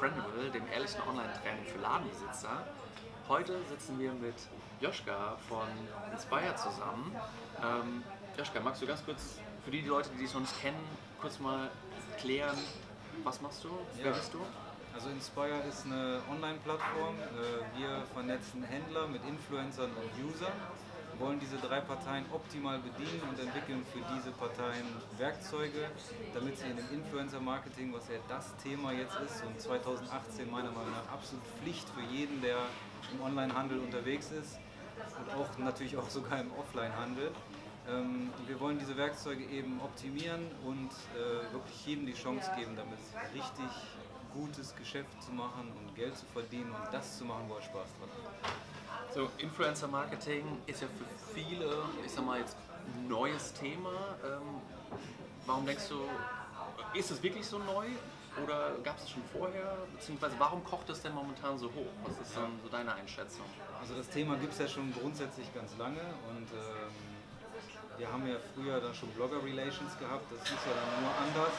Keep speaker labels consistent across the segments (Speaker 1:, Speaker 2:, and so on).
Speaker 1: Brandable, dem ehrlichen Online-Training für Ladenbesitzer. Heute sitzen wir mit Joschka von Inspire zusammen. Ähm, Joschka, magst du ganz kurz für die Leute, die dich noch nicht kennen, kurz mal klären, was machst du?
Speaker 2: Ja.
Speaker 1: Wer bist du?
Speaker 2: Also Inspire ist eine Online-Plattform. Äh, Wir vernetzen Händler mit Influencern und Usern, wollen diese drei Parteien optimal bedienen und entwickeln für diese Parteien Werkzeuge, damit sie in dem Influencer-Marketing, was ja das Thema jetzt ist und 2018 meiner Meinung nach absolut Pflicht für jeden, der im Online-Handel unterwegs ist und auch natürlich auch sogar im Offline-Handel, ähm, wir wollen diese Werkzeuge eben optimieren und äh, wirklich jedem die Chance geben, damit richtig gutes Geschäft zu machen und Geld zu verdienen und das zu machen, wo er Spaß dran hat.
Speaker 1: So, Influencer-Marketing ist ja für viele, ich sag mal jetzt, ein neues Thema. Ähm, warum denkst du, ist es wirklich so neu oder gab es es schon vorher? Beziehungsweise warum kocht es denn momentan so hoch? Was ist dann so deine Einschätzung?
Speaker 2: Also das Thema gibt es ja schon grundsätzlich ganz lange und ähm, wir haben ja früher dann schon Blogger Relations gehabt, das ist ja dann nur anders.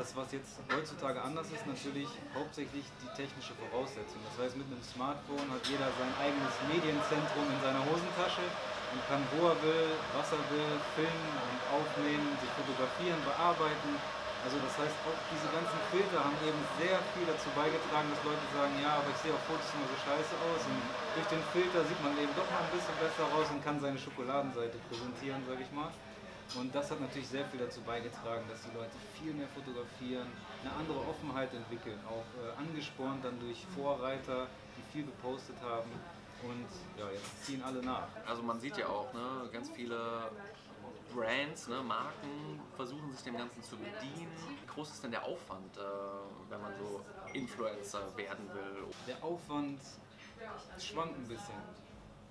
Speaker 2: Das, was jetzt heutzutage anders ist, natürlich hauptsächlich die technische Voraussetzung. Das heißt, mit einem Smartphone hat jeder sein eigenes Medienzentrum in seiner Hosentasche und kann, wo er will, was er will, filmen und aufnehmen, sich fotografieren, bearbeiten. Also das heißt, auch diese ganzen Filter haben eben sehr viel dazu beigetragen, dass Leute sagen, ja, aber ich sehe auf Fotos immer so scheiße aus und durch den Filter sieht man eben doch noch ein bisschen besser raus und kann seine Schokoladenseite präsentieren, sage ich mal. Und das hat natürlich sehr viel dazu beigetragen, dass die Leute viel mehr fotografieren, eine andere Offenheit entwickeln, auch äh, angespornt dann durch Vorreiter, die viel gepostet haben. Und ja, jetzt ziehen alle nach.
Speaker 1: Also man sieht ja auch, ne, ganz viele Brands, ne, Marken versuchen sich dem Ganzen zu bedienen. Wie groß ist denn der Aufwand, äh, wenn man so Influencer werden will?
Speaker 2: Der Aufwand schwankt ein bisschen.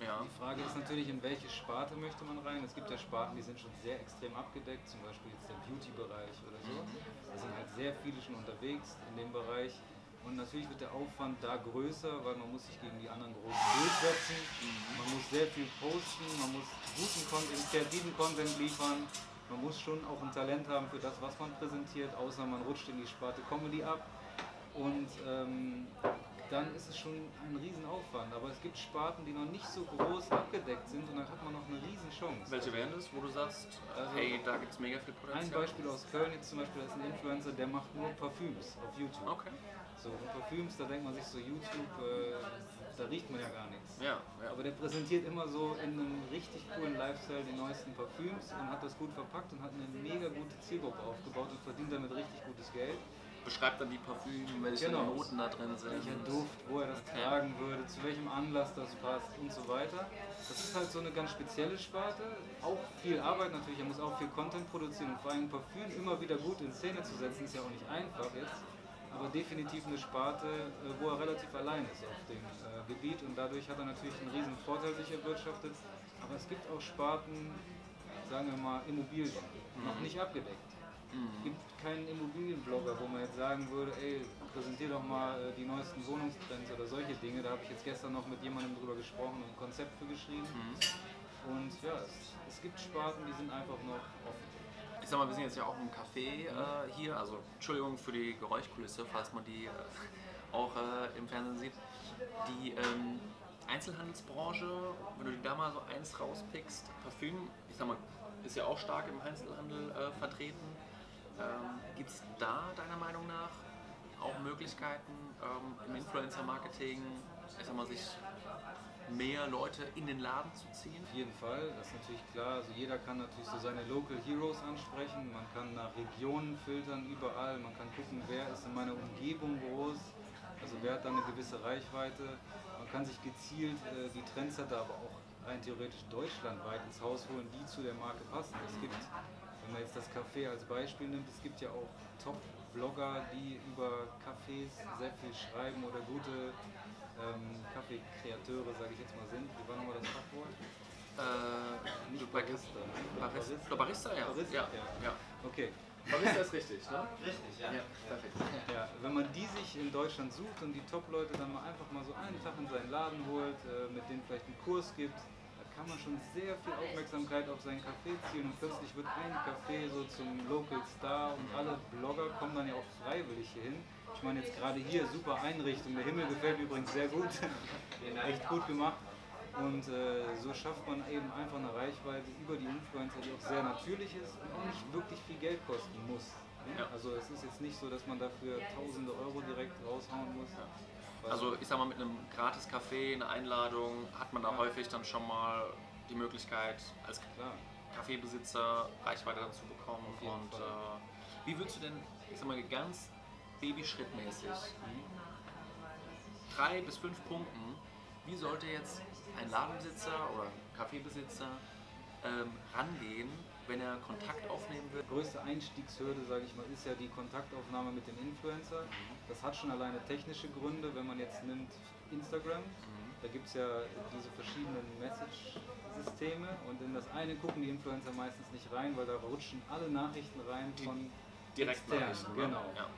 Speaker 1: Ja.
Speaker 2: Die Frage ist natürlich, in welche Sparte möchte man rein. Es gibt ja Sparten, die sind schon sehr extrem abgedeckt, zum Beispiel jetzt der Beauty-Bereich oder so. Da sind halt sehr viele schon unterwegs in dem Bereich. Und natürlich wird der Aufwand da größer, weil man muss sich gegen die anderen Großen durchsetzen. Man muss sehr viel posten, man muss guten Content, kreativen Content liefern. Man muss schon auch ein Talent haben für das, was man präsentiert, außer man rutscht in die Sparte Comedy ab. Und ähm, dann ist es schon ein Riesenaufwand. Aber es gibt Sparten, die noch nicht so groß abgedeckt sind und dann hat man noch eine Riesenchance.
Speaker 1: Welche wären das, wo du sagst,
Speaker 2: Also-
Speaker 1: hey, da gibt es mega viel
Speaker 2: Ein
Speaker 1: Potenzial?
Speaker 2: Beispiel aus Köln jetzt zum Beispiel, das ist ein Influencer, der macht nur Parfüms auf YouTube.
Speaker 1: Okay.
Speaker 2: So, und Parfüms, da denkt man sich so, YouTube, äh, da riecht man ja gar nichts.
Speaker 1: Ja, ja.
Speaker 2: Aber der präsentiert immer so in einem richtig coolen Lifestyle die neuesten Parfüms und hat das gut verpackt und hat eine mega gute Zielgruppe aufgebaut und verdient damit richtig gutes Geld.
Speaker 1: Beschreibt dann die Parfüme, welche
Speaker 2: Genau.
Speaker 1: Noten da drin sind.
Speaker 2: Welcher Duft, wo er das
Speaker 1: Okay.
Speaker 2: tragen würde, zu welchem Anlass das passt und so weiter. Das ist halt so eine ganz spezielle Sparte. Auch viel Arbeit natürlich, er muss auch viel Content produzieren und vor allem Parfüm immer wieder gut in Szene zu setzen, ist ja auch nicht einfach jetzt. Aber definitiv eine Sparte, äh, wo er relativ allein ist auf dem äh, Gebiet und dadurch hat er natürlich einen riesen Vorteil sich erwirtschaftet. Aber es gibt auch Sparten, sagen wir mal Immobilien, noch nicht abgedeckt. Es gibt keinen Immobilienblogger, wo man jetzt sagen würde, ey, präsentier doch mal äh, die neuesten Wohnungstrends oder solche Dinge. Da habe ich jetzt gestern noch mit jemandem drüber gesprochen und ein Konzept für geschrieben. Und ja, es, es gibt Sparten, die sind einfach noch offen.
Speaker 1: Ich sag mal, wir sind jetzt ja auch im Café äh, hier, also Entschuldigung für die Geräuschkulisse, falls man die äh, auch äh, im Fernsehen sieht. Die ähm, Einzelhandelsbranche, wenn du da mal so eins rauspickst, Parfüm, ich sag mal, ist ja auch stark im Einzelhandel äh, vertreten. Ähm, Gibt es da deiner Meinung nach auch Möglichkeiten ähm, im Influencer-Marketing, ich sag mal, sich mehr Leute in den Laden zu ziehen?
Speaker 2: Auf jeden Fall, das ist natürlich klar. Also jeder kann natürlich so seine Local Heroes ansprechen. Man kann nach Regionen filtern überall. Man kann gucken, wer ist in meiner Umgebung groß. Also wer hat da eine gewisse Reichweite. Man kann sich gezielt äh, die Trendsetter, aber auch rein theoretisch deutschlandweit ins Haus holen, die zu der Marke passen. Es gibt, wenn man jetzt das Café als Beispiel nimmt, es gibt ja auch Top-Blogger, die über Cafés sehr viel schreiben oder gute ähm, Kaffeekreateure, sage ich jetzt mal, sind. Wie war nochmal das Fachwort?
Speaker 1: Äh,
Speaker 2: Nicht Barista.
Speaker 1: Barista, Barista, Barista ja.
Speaker 2: Barista,
Speaker 1: ja.
Speaker 2: ja.
Speaker 1: ja.
Speaker 2: Okay.
Speaker 1: Barista ist richtig, ne?
Speaker 3: Richtig, ja.
Speaker 1: Ja, perfekt.
Speaker 2: Ja, wenn man die sich in Deutschland sucht und die Top-Leute dann mal einfach mal so einen Tag in seinen Laden holt, äh, mit denen vielleicht einen Kurs gibt, da kann man schon sehr viel Aufmerksamkeit auf seinen Café ziehen und plötzlich wird ein Café so zum Local Star und alle Blogger kommen dann ja auch freiwillig hier hin. Ich meine jetzt gerade hier, super Einrichtung, der Himmel gefällt mir übrigens sehr gut, echt gut gemacht. Und äh, so schafft man eben einfach eine Reichweite über die Influencer, die auch sehr natürlich ist und auch nicht wirklich viel Geld kosten muss.
Speaker 1: Ja.
Speaker 2: Also es ist jetzt nicht so, dass man dafür tausende Euro direkt raushauen muss.
Speaker 1: Also ich sag mal, mit einem gratis Café, eine Einladung, hat man da
Speaker 2: Ja.
Speaker 1: häufig dann schon mal die Möglichkeit, als
Speaker 2: klar.
Speaker 1: Kaffeebesitzer Reichweite dazu bekommen. Und äh, wie würdest du denn, ich sag mal, ganz babyschrittmäßig, drei bis fünf Punkten, wie sollte jetzt ein Ladenbesitzer oder Kaffeebesitzer ähm, rangehen, wenn er Kontakt aufnehmen will?
Speaker 2: größte Einstiegshürde, sage ich mal, ist ja die Kontaktaufnahme mit dem Influencer. Das hat schon alleine technische Gründe, wenn man jetzt nimmt Instagram. Da gibt es ja diese verschiedenen Message-Systeme und in das eine gucken die Influencer meistens nicht rein, weil da rutschen alle Nachrichten rein von
Speaker 1: Direktnachrichten?
Speaker 2: Genau.
Speaker 1: Ja.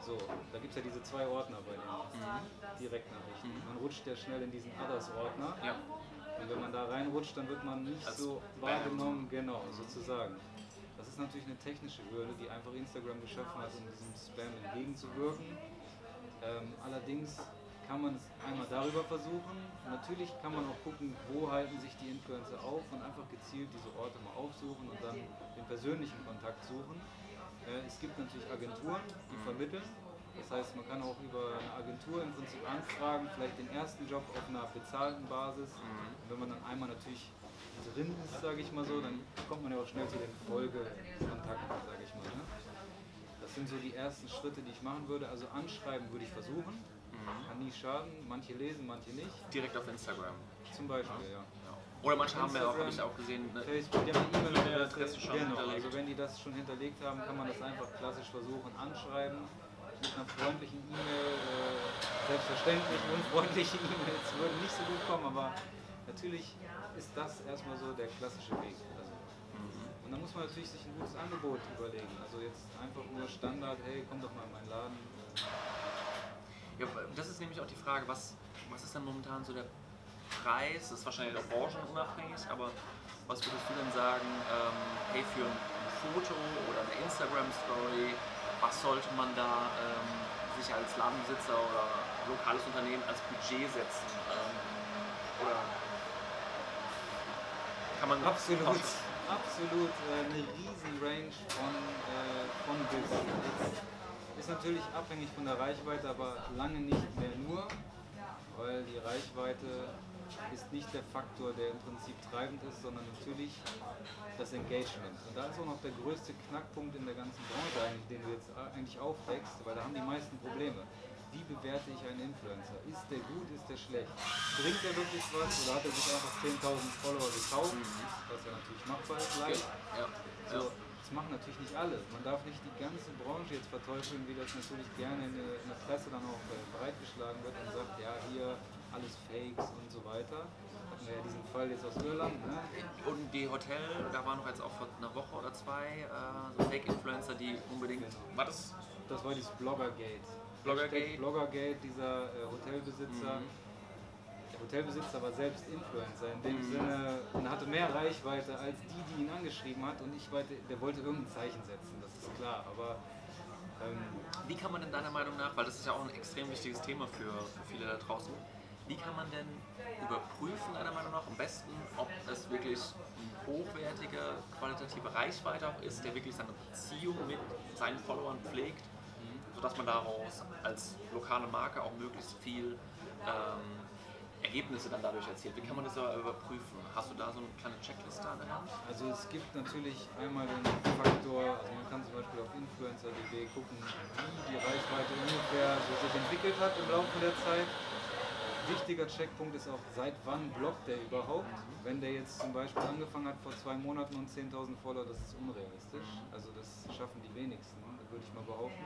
Speaker 2: So, da gibt es ja diese zwei Ordner bei den Direktnachrichten. Man rutscht ja schnell in diesen Others-Ordner.
Speaker 1: ja.
Speaker 2: Und wenn man da reinrutscht, dann wird man nicht
Speaker 1: Als
Speaker 2: so wahrgenommen, genau, sozusagen. Das ist natürlich eine technische Hürde, die einfach Instagram geschaffen hat, um diesem Spam entgegenzuwirken. Ähm, allerdings kann man es einmal darüber versuchen. Natürlich kann man auch gucken, wo halten sich die Influencer auf und einfach gezielt diese Orte mal aufsuchen und dann den persönlichen Kontakt suchen. Äh, es gibt natürlich Agenturen, die vermitteln. Das heißt, man kann auch über eine Agentur im Prinzip anfragen, vielleicht den ersten Job auf einer bezahlten Basis. Und wenn man dann einmal natürlich drin ist, sage ich mal so, dann kommt man ja auch schnell zu den Folgekontakten, sage ich mal. Ne? Das sind so die ersten Schritte, die ich machen würde. Also anschreiben würde ich versuchen. Kann nie schaden. Manche lesen, manche nicht.
Speaker 1: Direkt auf Instagram.
Speaker 2: Zum Beispiel, ja.
Speaker 1: Oder manche haben ja auch, habe ich auch gesehen, ne,
Speaker 2: Facebook, die haben eine
Speaker 1: E-Mail-Adresse
Speaker 2: E-Mail-Adresse
Speaker 1: schon
Speaker 2: Genau,
Speaker 1: hinterlegt.
Speaker 2: also wenn die das schon hinterlegt haben, kann man das einfach klassisch versuchen, anschreiben. Mit einer freundlichen E-Mail, äh, selbstverständlich, unfreundliche E-Mails würden nicht so gut kommen, aber natürlich ist das erstmal so der klassische Weg. Also, und dann muss man natürlich sich ein gutes Angebot überlegen. Also jetzt einfach nur Standard, hey, komm doch mal in meinen Laden.
Speaker 1: Ja, das ist nämlich auch die Frage, was, was ist denn momentan so der Preis? Das ist wahrscheinlich auch branchenunabhängig, aber was würdest du denn sagen, ähm, hey, für ein Foto oder eine Instagram-Story, was sollte man da ähm, sich als Ladenbesitzer oder lokales Unternehmen als Budget setzen? Ähm, oder kann man
Speaker 2: Absolut, absolut äh, eine riesen Range von, äh, von bis. Ist natürlich abhängig von der Reichweite, aber lange nicht mehr nur, weil die Reichweite ist nicht der Faktor, der im Prinzip treibend ist, sondern natürlich das Engagement. Und da ist auch noch der größte Knackpunkt in der ganzen Branche, den du jetzt eigentlich aufdeckst, weil da haben die meisten Probleme. Wie bewerte ich einen Influencer? Ist der gut, ist der schlecht? Bringt er wirklich was oder hat er sich einfach 10.000 Follower gekauft? Was ja natürlich machbar ist,
Speaker 1: ja.
Speaker 2: So, das machen natürlich nicht alle. Man darf nicht die ganze Branche jetzt verteufeln, wie das natürlich gerne in der, in der Presse dann auch äh, bereitgeschlagen wird und sagt, ja, hier alles Fakes und so weiter. Hatten wir ja diesen Fall jetzt aus Irland. Ne?
Speaker 1: Und die Hotel, da waren noch jetzt auch vor einer Woche oder zwei äh, so Fake-Influencer, die unbedingt.
Speaker 2: Genau.
Speaker 1: War das?
Speaker 2: Das war dieses Bloggergate.
Speaker 1: Bloggergate?
Speaker 2: Bloggergate, dieser äh, Hotelbesitzer.
Speaker 1: Mhm.
Speaker 2: Der Hotelbesitzer war selbst Influencer, in dem
Speaker 1: Mhm.
Speaker 2: Sinne, und hatte mehr Reichweite als die, die ihn angeschrieben hat. Und ich wollte, der wollte irgendein Zeichen setzen, das ist klar. Aber ähm,
Speaker 1: Wie kann man denn deiner Meinung nach, weil das ist ja auch ein extrem wichtiges Thema für, für viele da draußen, wie kann man denn überprüfen, deiner Meinung nach, am besten, ob es wirklich eine hochwertige, qualitative Reichweite auch ist, der wirklich seine Beziehung mit seinen Followern pflegt, sodass man daraus als lokale Marke auch möglichst viel ähm, Ergebnisse dann dadurch erzielt. Wie kann man das aber überprüfen? Hast du da so eine kleine Checkliste an der Hand?
Speaker 2: Also es gibt natürlich einmal den Faktor, also man kann zum Beispiel auf influencer.de gucken, wie die Reichweite ungefähr so sich entwickelt hat im Laufe der Zeit. Wichtiger Checkpunkt ist auch, seit wann bloggt der überhaupt? Wenn der jetzt zum Beispiel angefangen hat vor zwei Monaten und 10.000 Follower, das ist unrealistisch. Also das schaffen die wenigsten, würde ich mal behaupten.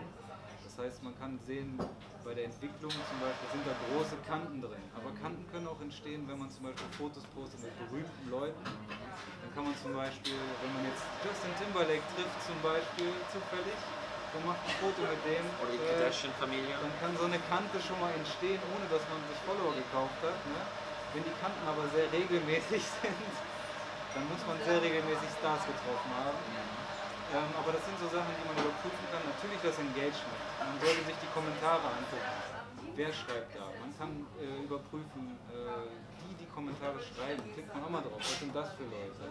Speaker 2: Das heißt, man kann sehen, bei der Entwicklung zum Beispiel sind da große Kanten drin. Aber Kanten können auch entstehen, wenn man zum Beispiel Fotos postet mit berühmten Leuten. Dann kann man zum Beispiel, wenn man jetzt Justin Timberlake trifft zum Beispiel zufällig und macht ein Foto mit dem,
Speaker 1: Oder die
Speaker 2: äh,
Speaker 1: Kardashian-Familie?
Speaker 2: dann kann so eine Kante schon mal entstehen, ohne dass man sich Follower gekauft hat. Ne? Wenn die Kanten aber sehr regelmäßig sind, dann muss man sehr regelmäßig Stars getroffen haben. Ähm, aber das sind so Sachen, die man überprüfen kann. Natürlich das Engagement. Man sollte sich die Kommentare angucken. Wer schreibt da? Man kann äh, überprüfen, äh, die die Kommentare schreiben. Klickt man auch mal drauf. Was sind das für Leute?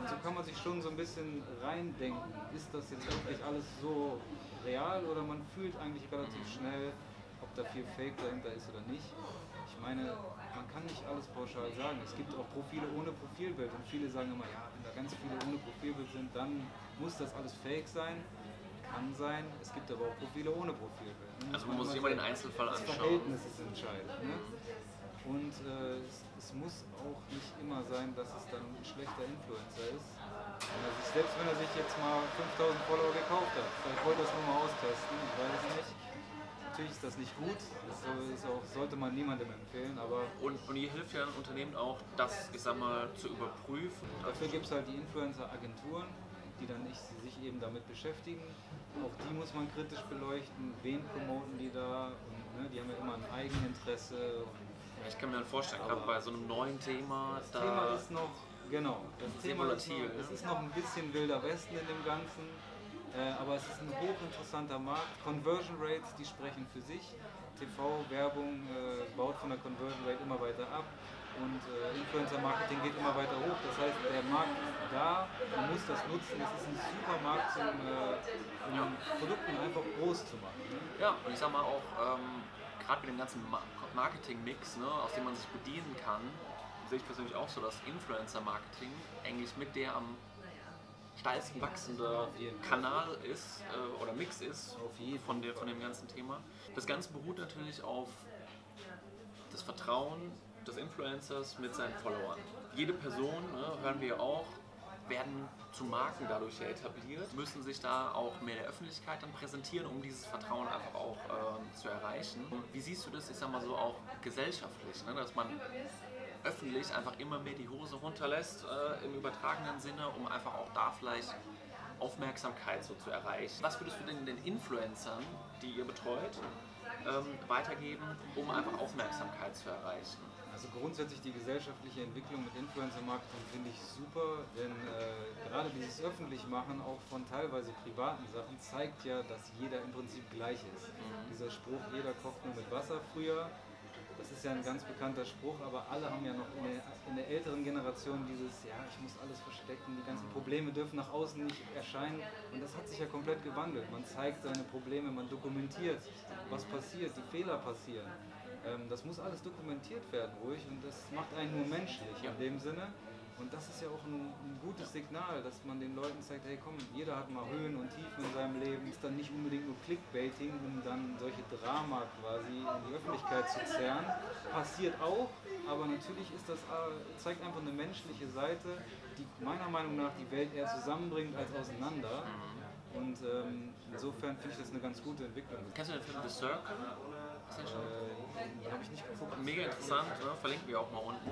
Speaker 2: Und so kann man sich schon so ein bisschen reindenken. Ist das jetzt wirklich alles so real oder man fühlt eigentlich relativ schnell, ob da viel Fake dahinter ist oder nicht. Ich meine, man kann nicht alles pauschal sagen. Es gibt auch Profile ohne Profilbild und viele sagen immer, ja, wenn da ganz viele ohne Profilbild sind, dann muss das alles Fake sein. Kann sein. Es gibt aber auch Profile ohne Profilbild.
Speaker 1: Also man muss sich immer den Einzelfall
Speaker 2: das
Speaker 1: anschauen.
Speaker 2: Verhältnis ist entscheidend. Ne? Und äh, es, es muss auch nicht immer sein, dass es dann ein schlechter Influencer ist. Sich, selbst wenn er sich jetzt mal 5000 Follower gekauft hat, vielleicht wollte er es nur mal austesten, ich weiß es nicht. Natürlich ist das nicht gut, das ist auch, sollte man niemandem empfehlen, aber
Speaker 1: Und, und hier hilft ja ein Unternehmen auch, das, ich sag mal, zu überprüfen.
Speaker 2: Dafür gibt es halt die Influencer-Agenturen, die dann nicht, sich eben damit beschäftigen. Auch die muss man kritisch beleuchten. Wen promoten die da? Und, ne, die haben ja immer ein Eigeninteresse. Und
Speaker 1: Ich kann mir dann vorstellen, gerade bei so einem neuen Thema,
Speaker 2: das
Speaker 1: da
Speaker 2: Thema ist noch, genau, das
Speaker 1: Sehr
Speaker 2: Thema ist noch,
Speaker 1: ne?
Speaker 2: es ist noch ein bisschen wilder Westen in dem Ganzen. Äh, aber es ist ein hochinteressanter Markt. Conversion Rates, die sprechen für sich. TV-Werbung äh, baut von der Conversion Rate immer weiter ab und äh, Influencer-Marketing geht immer weiter hoch. Das heißt, der Markt ist da, man muss das nutzen. Es ist ein super Markt, zum, äh, um Produkten einfach groß zu machen. Ne?
Speaker 1: Ja, und ich sag mal auch, ähm, gerade mit dem ganzen Ma- Marketing-Mix, ne, aus dem man sich bedienen kann, sehe ich persönlich auch so, dass Influencer-Marketing eigentlich mit der am steilsten wachsende. Kanal ist äh, oder Mix ist von, der, von dem ganzen Thema. Das Ganze beruht natürlich auf das Vertrauen des Influencers mit seinen Followern. Jede Person, ne, hören wir auch, werden zu Marken dadurch ja etabliert, müssen sich da auch mehr der Öffentlichkeit dann präsentieren, um dieses Vertrauen einfach auch ähm, zu erreichen. Wie siehst du das, ich sag mal so, auch gesellschaftlich, ne, dass man öffentlich einfach immer mehr die Hose runterlässt äh, im übertragenen Sinne, um einfach auch da vielleicht Aufmerksamkeit so zu erreichen. Was würdest du denn den Influencern, die ihr betreut, ähm, weitergeben, um einfach Aufmerksamkeit zu erreichen?
Speaker 2: Also grundsätzlich die gesellschaftliche Entwicklung mit Influencer-Marketing finde ich super, denn äh, gerade dieses Öffentlichmachen auch von teilweise privaten Sachen zeigt ja, dass jeder im Prinzip gleich ist. Dieser Spruch, jeder kocht nur mit Wasser früher, das ist ja ein ganz bekannter Spruch, aber alle haben ja noch in der, in der älteren Generation dieses, ja, ich muss alles verstecken, die ganzen Probleme dürfen nach außen nicht erscheinen und das hat sich ja komplett gewandelt. Man zeigt seine Probleme, man dokumentiert, was passiert, die Fehler passieren. Ähm, das muss alles dokumentiert werden, ruhig, und das macht einen nur menschlich in dem Sinne. Und das ist ja auch ein, ein gutes Signal, dass man den Leuten zeigt, hey komm, jeder hat mal Höhen und Tiefen in seinem Leben. Ist dann nicht unbedingt nur Clickbaiting, um dann solche Drama quasi in die Öffentlichkeit zu zerren. Passiert auch, aber natürlich ist das, äh, zeigt einfach eine menschliche Seite, die meiner Meinung nach die Welt eher zusammenbringt als auseinander. Und ähm, insofern finde ich das eine ganz gute Entwicklung.
Speaker 1: Kennst du den Film The Circle? Ist?
Speaker 2: Äh, Habe ich nicht geguckt.
Speaker 1: Mega interessant, ne? verlinken wir auch mal unten.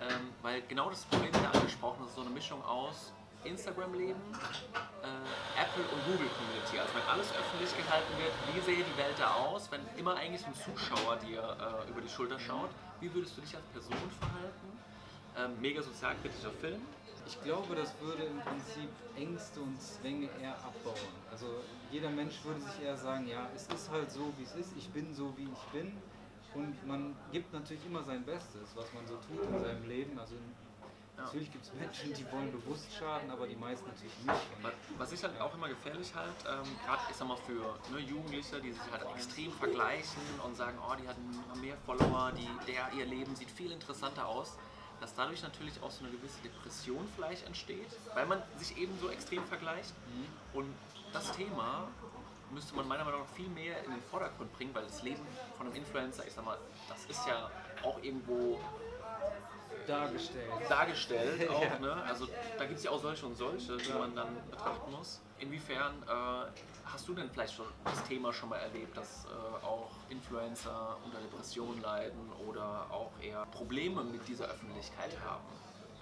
Speaker 1: Ähm, weil genau das Problem wird angesprochen, das ist so eine Mischung aus Instagram-Leben, äh, Apple und Google-Community. Also wenn alles öffentlich gehalten wird, wie sähe die Welt da aus, wenn immer eigentlich ein Zuschauer dir äh, über die Schulter schaut, wie würdest du dich als Person verhalten? Ähm, mega sozialkritischer Film.
Speaker 2: Ich glaube, das würde im Prinzip Ängste und Zwänge eher abbauen. Also jeder Mensch würde sich eher sagen, ja, es ist halt so, wie es ist, ich bin so, wie ich bin. Und man gibt natürlich immer sein Bestes, was man so tut in seinem Leben. Also natürlich gibt es Menschen, die wollen bewusst schaden, aber die meisten natürlich nicht.
Speaker 1: Was ich halt auch immer gefährlich halt, ähm, gerade ich sag mal für ne, Jugendliche, die sich halt extrem vergleichen und sagen, oh, die hatten mehr Follower, die, der, ihr Leben sieht viel interessanter aus, dass dadurch natürlich auch so eine gewisse Depression vielleicht entsteht, weil man sich eben so extrem vergleicht. Und das Thema müsste man meiner Meinung nach viel mehr in den Vordergrund bringen, weil das Leben von einem Influencer, ich sag mal, das ist ja auch irgendwo
Speaker 2: dargestellt.
Speaker 1: dargestellt auch,
Speaker 2: Ja.
Speaker 1: ne? Also da gibt es ja auch solche und solche, die man dann betrachten muss. Inwiefern äh, hast du denn vielleicht schon das Thema schon mal erlebt, dass äh, auch Influencer unter Depressionen leiden oder auch eher Probleme mit dieser Öffentlichkeit haben?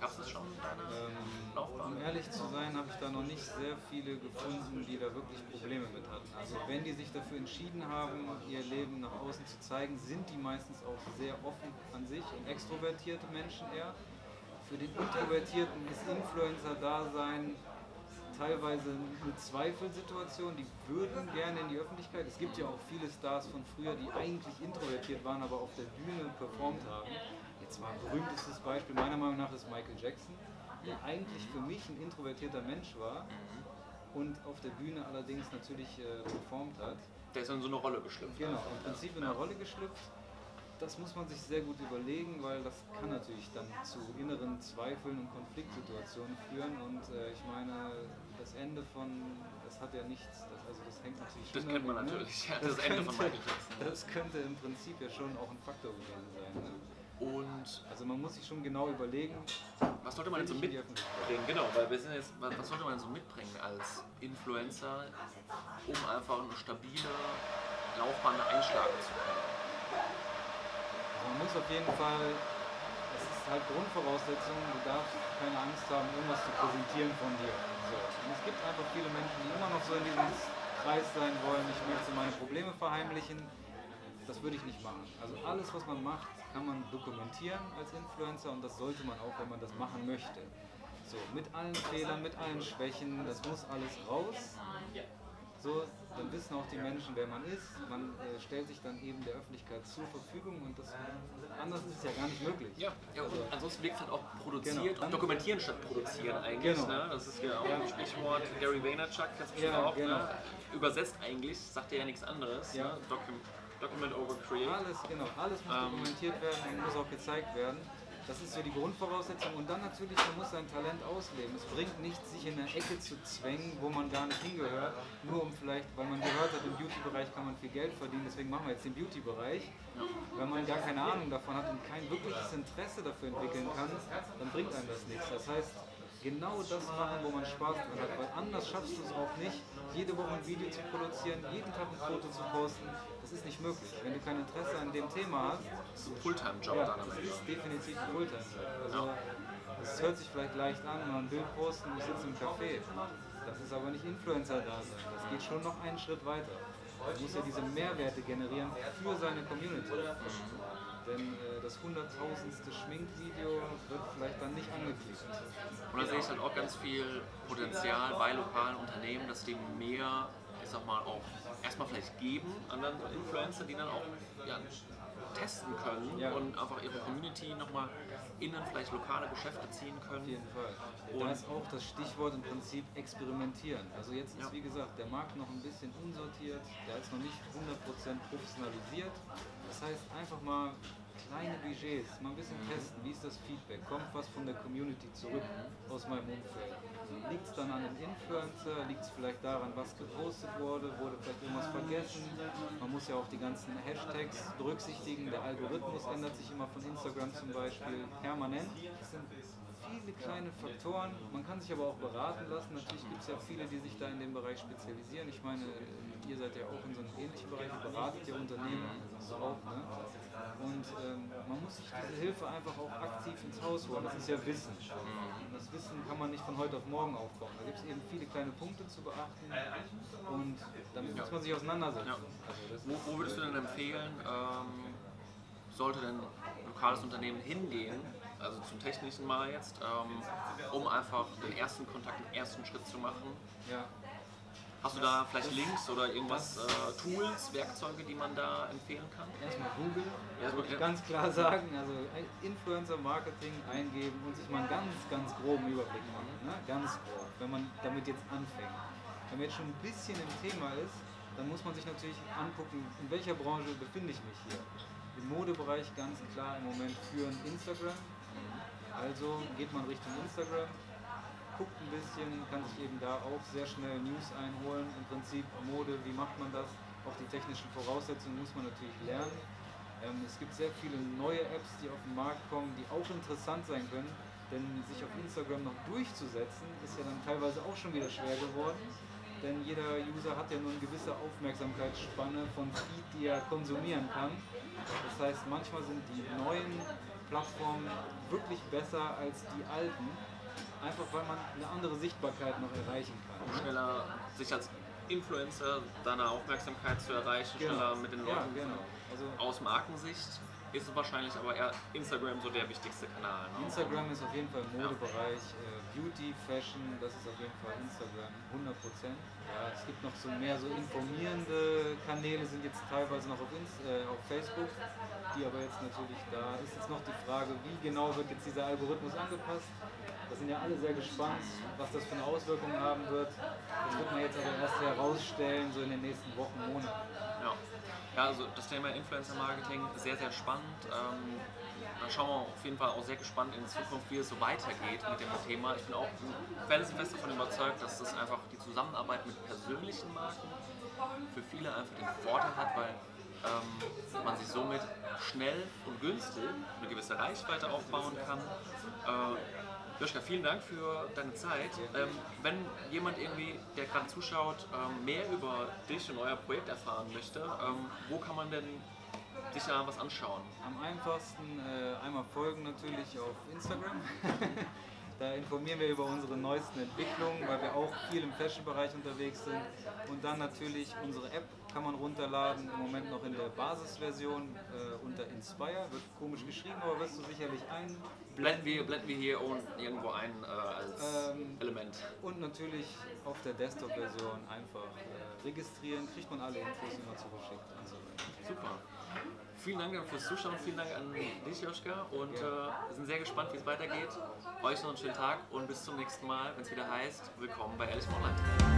Speaker 1: Gab es das schon in deiner
Speaker 2: Ähm,
Speaker 1: Laufbahn?
Speaker 2: Um ehrlich zu sein, habe ich da noch nicht sehr viele gefunden, die da wirklich Probleme mit hatten. Also wenn die sich dafür entschieden haben, ihr Leben nach außen zu zeigen, sind die meistens auch sehr offen an sich und extrovertierte Menschen eher. Für den Introvertierten ist Influencer-Dasein teilweise eine Zweifelsituation, die würden gerne in die Öffentlichkeit. Es gibt ja auch viele Stars von früher, die eigentlich introvertiert waren, aber auf der Bühne performt haben. Jetzt mal ein berühmtestes Beispiel meiner Meinung nach ist Michael Jackson, der eigentlich für mich ein introvertierter Mensch war und auf der Bühne allerdings natürlich äh, performt hat.
Speaker 1: Der ist in so eine Rolle geschlüpft.
Speaker 2: Genau, im Prinzip in eine Rolle geschlüpft. Das muss man sich sehr gut überlegen, weil das kann natürlich dann zu inneren Zweifeln und Konfliktsituationen führen. Und äh, ich meine, das Ende von, das hat ja nichts, das, also das hängt natürlich
Speaker 1: Das kennt man
Speaker 2: mit, ne?
Speaker 1: natürlich, ja, das Ende von Michael Jackson.
Speaker 2: Das könnte im Prinzip ja schon auch ein Faktor gewesen sein. Ne?
Speaker 1: Und
Speaker 2: Also man muss sich schon genau überlegen,
Speaker 1: was sollte man denn so mitbringen? Genau, weil wir sind jetzt, was was sollte man denn so mitbringen als Influencer, um einfach eine stabile Laufbahn einschlagen zu können?
Speaker 2: Also man muss auf jeden Fall, es ist halt Grundvoraussetzung, du darfst keine Angst haben, irgendwas zu präsentieren von dir. Und es gibt einfach viele Menschen, die immer noch so in diesem Kreis sein wollen, ich möchte meine Probleme verheimlichen. Das würde ich nicht machen. Also alles, was man macht, kann man dokumentieren als Influencer und das sollte man auch, wenn man das machen möchte. So, mit allen Fehlern, mit allen Schwächen, das muss alles raus. So, dann wissen auch die Menschen, wer man ist. Man äh, stellt sich dann eben der Öffentlichkeit zur Verfügung und das anders ist es ja gar nicht möglich.
Speaker 1: Ja, ja und ansonsten wirkt es halt auch produziert
Speaker 2: Genau.
Speaker 1: und dokumentieren statt produzieren eigentlich.
Speaker 2: Genau.
Speaker 1: Ne? Das ist ja auch ein Sprichwort. Gary Vaynerchuk, das bestimmt
Speaker 2: Ja,
Speaker 1: auch.
Speaker 2: genau.
Speaker 1: Ne? Übersetzt eigentlich, sagt er ja nichts anderes.
Speaker 2: Ja.
Speaker 1: Ne? Docu Document over Create.
Speaker 2: Alles, genau, alles muss
Speaker 1: Ähm.
Speaker 2: dokumentiert werden und muss auch gezeigt werden. Das ist so die Grundvoraussetzung. Und dann natürlich, man muss sein Talent ausleben. Es bringt nichts, sich in eine Ecke zu zwängen, wo man gar nicht hingehört, nur um vielleicht, weil man gehört hat, im Beauty-Bereich kann man viel Geld verdienen, deswegen machen wir jetzt den Beauty-Bereich. Wenn man gar keine Ahnung davon hat und kein wirkliches Interesse dafür entwickeln kann, dann bringt einem das nichts. Das heißt, genau das machen, wo man Spaß dran hat, weil anders schaffst du es auch nicht, jede Woche ein Video zu produzieren, jeden Tag ein Foto zu posten. Das ist nicht möglich. Wenn du kein Interesse an dem Thema hast,
Speaker 1: So ein Fulltime-Job
Speaker 2: ja,
Speaker 1: dann am
Speaker 2: das
Speaker 1: Ende.
Speaker 2: ist definitiv ein Fulltime-Job. Also, es hört sich vielleicht leicht an, mal ein Bild posten, ich sitze im Café. Das ist aber nicht Influencer-Dasein. Das geht schon noch einen Schritt weiter. Man muss ja diese Mehrwerte generieren für seine Community. Denn äh, das hunderttausendste Schminkvideo wird vielleicht dann nicht angeklickt.
Speaker 1: Und da sehe ich halt auch ganz viel Potenzial bei lokalen Unternehmen, dass die mehr, ich sag mal, auch erstmal vielleicht geben an dann Influencer, die dann auch ja, testen können
Speaker 2: Ja.
Speaker 1: und einfach ihre Community nochmal innen vielleicht lokale Geschäfte ziehen
Speaker 2: Auf
Speaker 1: können.
Speaker 2: jeden Fall.
Speaker 1: Und-
Speaker 2: da ist auch das Stichwort im Prinzip experimentieren. Also jetzt ist
Speaker 1: Ja.
Speaker 2: wie gesagt der Markt noch ein bisschen unsortiert, der ist noch nicht 100% professionalisiert. Das heißt einfach mal kleine Budgets, mal ein bisschen testen, wie ist das Feedback, kommt was von der Community zurück aus meinem Umfeld. Liegt es dann an dem Influencer, liegt es vielleicht daran, was gepostet wurde, wurde vielleicht irgendwas vergessen. Man muss ja auch die ganzen Hashtags berücksichtigen, der Algorithmus ändert sich immer von Instagram zum Beispiel permanent. Das sind viele kleine Faktoren. Man kann sich aber auch beraten lassen. Natürlich gibt es ja viele, die sich da in dem Bereich spezialisieren. Ich meine, ihr seid ja auch in so einem ähnlichen Bereich, ihr beratet ja Unternehmen so auch. Ne? Und ähm, man muss sich diese Hilfe einfach auch aktiv ins Haus holen. Das ist ja Wissen. Und das Wissen kann man nicht von heute auf morgen aufbauen. Da gibt es eben viele kleine Punkte zu beachten und damit muss man sich auseinandersetzen.
Speaker 1: Ja.
Speaker 2: Also
Speaker 1: Wo, wo würdest du denn empfehlen, ähm, sollte denn ein lokales Unternehmen hingehen, also zum Technischen mal jetzt, ähm, um einfach den ersten Kontakt, den ersten Schritt zu machen?
Speaker 2: ja.
Speaker 1: Hast du da vielleicht Links oder irgendwas, äh, Tools, Werkzeuge, die man da empfehlen kann?
Speaker 2: Erstmal würde ich
Speaker 1: ja.
Speaker 2: ganz klar sagen. Also Influencer-Marketing eingeben und sich mal einen ganz, ganz groben Überblick machen. Ne? Ganz grob, wenn man damit jetzt anfängt. Wenn man jetzt schon ein bisschen im Thema ist, dann muss man sich natürlich angucken, in welcher Branche befinde ich mich hier. Im Modebereich ganz klar im Moment führen Instagram. Also geht man Richtung Instagram, guckt ein bisschen, kann sich eben da auch sehr schnell News einholen. Im Prinzip Mode, wie macht man das? Auch die technischen Voraussetzungen muss man natürlich lernen. Ähm, es gibt sehr viele neue Apps, die auf den Markt kommen, die auch interessant sein können. Denn sich auf Instagram noch durchzusetzen, ist ja dann teilweise auch schon wieder schwer geworden. Denn jeder User hat ja nur eine gewisse Aufmerksamkeitsspanne von Feed, die er konsumieren kann. Das heißt, manchmal sind die neuen Plattformen wirklich besser als die alten. Einfach weil man eine andere Sichtbarkeit noch erreichen kann.
Speaker 1: Um schneller sich als Influencer deine Aufmerksamkeit zu erreichen,
Speaker 2: Genau.
Speaker 1: schneller mit den
Speaker 2: Ja,
Speaker 1: Leuten
Speaker 2: genau. Also
Speaker 1: aus Markensicht ist es wahrscheinlich aber eher Instagram so der wichtigste Kanal. Ne?
Speaker 2: Instagram ist auf jeden Fall im Modebereich, äh, Beauty, Fashion, das ist auf jeden Fall Instagram, 100 Ja, es gibt noch so mehr so informierende Kanäle, sind jetzt teilweise noch auf, Inst äh, auf Facebook, die aber jetzt natürlich, da ist jetzt noch die Frage, wie genau wird jetzt dieser Algorithmus angepasst. Da sind ja alle sehr gespannt, was das für eine Auswirkung haben wird. Das wird man jetzt aber erst herausstellen, so in den nächsten Wochen, Monaten.
Speaker 1: Ja. ja, also das Thema Influencer-Marketing sehr, sehr spannend. Ähm, da schauen wir auf jeden Fall auch sehr gespannt in Zukunft, wie es so weitergeht mit dem Thema. Ich bin auch felsenfest davon überzeugt, dass das einfach die Zusammenarbeit mit persönlichen Marken für viele einfach den Vorteil hat, weil ähm, man sich somit schnell und günstig eine gewisse Reichweite aufbauen kann. Äh, Joschka, vielen Dank für deine Zeit. Ähm, wenn jemand irgendwie, der gerade zuschaut, ähm, mehr über dich und euer Projekt erfahren möchte, ähm, wo kann man denn sich da was anschauen?
Speaker 2: Am einfachsten äh, einmal folgen natürlich auf Instagram. da informieren wir über unsere neuesten Entwicklungen, weil wir auch viel im Fashion-Bereich unterwegs sind. Und dann natürlich unsere App kann man runterladen, im Moment noch in der Basisversion äh, unter Inspire. Wird komisch geschrieben, aber wirst du sicherlich
Speaker 1: Blenden wir, blenden wir hier irgendwo ein äh, als
Speaker 2: Ähm,
Speaker 1: Element.
Speaker 2: Und natürlich auf der Desktop-Version einfach äh, registrieren, kriegt man alle Infos immer zugeschickt und so weiter.
Speaker 1: Super. Vielen Dank fürs Zuschauen, vielen Dank an dich, Joschka. Und äh, wir sind sehr gespannt, wie es weitergeht. Euch noch einen schönen Tag und bis zum nächsten Mal, wenn es wieder heißt, willkommen bei Alice Online.